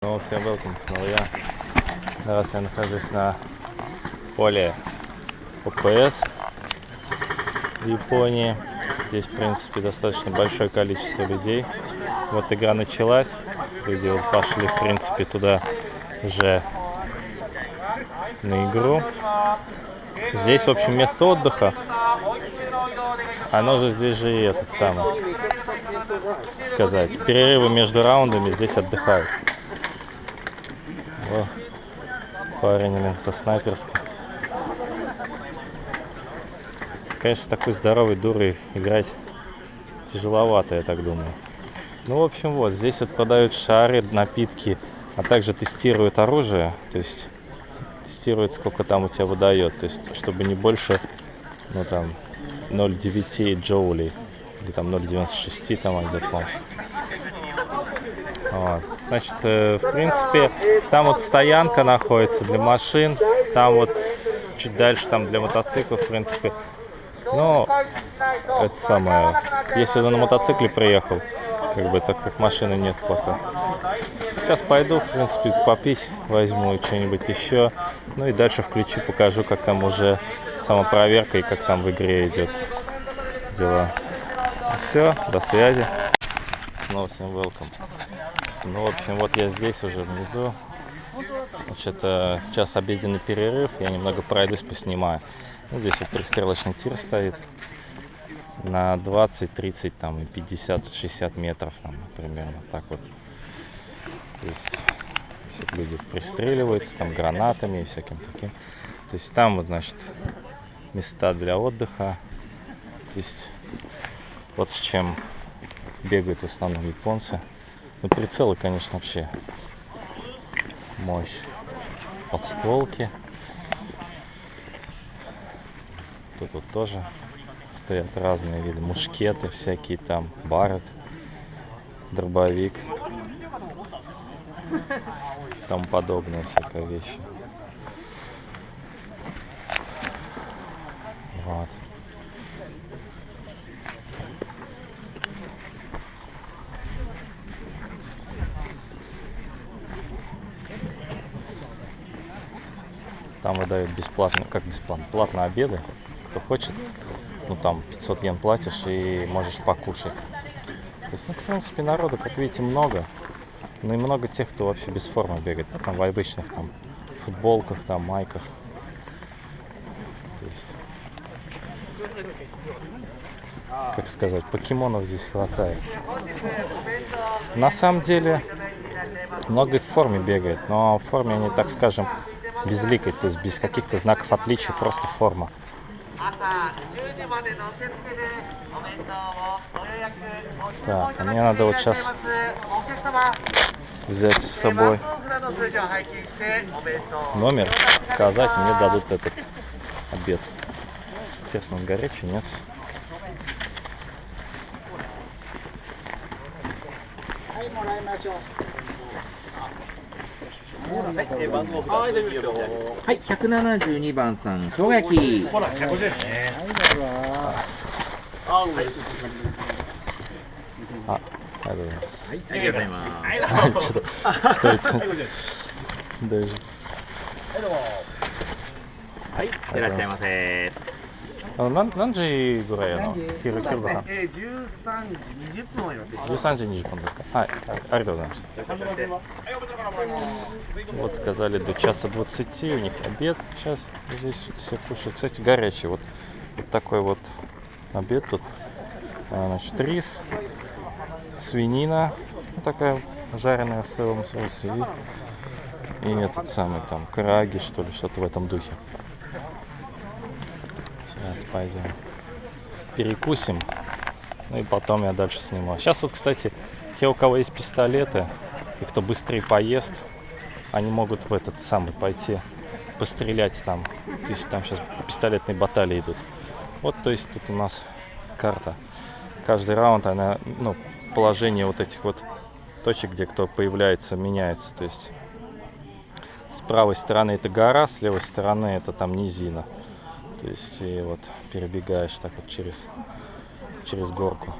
Ну, всем welcome, снова я. Сейчас я нахожусь на поле ОПС в Японии. Здесь, в принципе, достаточно большое количество людей. Вот игра началась. Люди пошли, в принципе, туда уже на игру. Здесь, в общем, место отдыха. Оно же здесь же и этот самый, сказать, перерывы между раундами здесь отдыхают. О, парень, блин, со снайперской. Конечно, с такой здоровой дурой играть тяжеловато, я так думаю. Ну, в общем, вот, здесь вот продают шары, напитки, а также тестируют оружие. То есть тестирует, сколько там у тебя выдает. То есть, чтобы не больше, ну, там, 0,9 джоулей. Или там 0,96 там где-то, вот. Значит, э, в принципе, там вот стоянка находится для машин, там вот чуть дальше там для мотоциклов, в принципе. Но это самое, если ты на мотоцикле приехал, как бы так как машины нет пока. Сейчас пойду, в принципе, попить возьму что-нибудь еще. Ну и дальше включу, покажу, как там уже самопроверка и как там в игре идет дела. Все, до связи. Снова всем welcome. Ну, в общем, вот я здесь уже внизу. Значит, сейчас обеденный перерыв. Я немного пройдусь, поснимаю. Ну, здесь вот пристрелочный тир стоит на 20, 30, там, и 50, 60 метров, там, примерно так вот. То есть, вот люди пристреливаются, там, гранатами и всяким таким. То есть, там вот, значит, места для отдыха. То есть, вот с чем бегают в основном японцы. Ну, прицелы, конечно, вообще мощь. Подстволки. Тут вот тоже стоят разные виды. Мушкеты всякие там, барет, дробовик. Там подобные всякие вещи. Вот. Там выдают бесплатно, как бесплатно, платно обеды. Кто хочет, ну там 500 йен платишь и можешь покушать. То есть, ну, в принципе, народу, как видите, много. Ну и много тех, кто вообще без формы бегает. Ну, там в обычных там футболках, там майках. То есть, как сказать, покемонов здесь хватает. На самом деле, много в форме бегает, но в форме они, так скажем, безликой, то есть без каких-то знаков отличия, просто форма. Так, а мне надо вот сейчас взять с собой номер, сказать, мне дадут этот обед. Интересно, он горячий, нет? はい、172番さん、生姜焼き。ほら、150円ね。あ、ありがとうございます。はい、ありがとうございます。はい、ちょっと、一人と、大丈夫です。はい、いらっしゃいませ。あの何何時ぐらいあの昼そうですね昼ご飯。えー、13時20分を予定して13時20分ですかはい、あありがとうございましたвот сказали до часа 20 у них обед сейчас здесь вот все кушают кстати горячий вот, вот такой вот обед тут А, значит рис свинина ну, такая жареная в соевом соусе и, и этот самый там караги что ли что-то в этом духе сейчас пойдем перекусим ну и потом я дальше сниму. Сейчас вот, кстати, те, у кого есть пистолеты, и кто быстрее поест, они могут в этот самый пойти пострелять там. То есть там сейчас пистолетные баталии идут. Вот, то есть тут у нас карта. Каждый раунд, она, ну, положение вот этих вот точек, где кто появляется, меняется. То есть с правой стороны это гора, с левой стороны это там низина. То есть и вот перебегаешь так вот через через горку.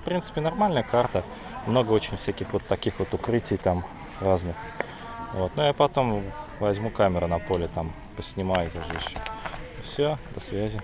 В принципе, нормальная карта. Много очень всяких вот таких вот укрытий там разных. Вот. Ну я потом возьму камеру на поле, там поснимаю тоже еще. Все, до связи.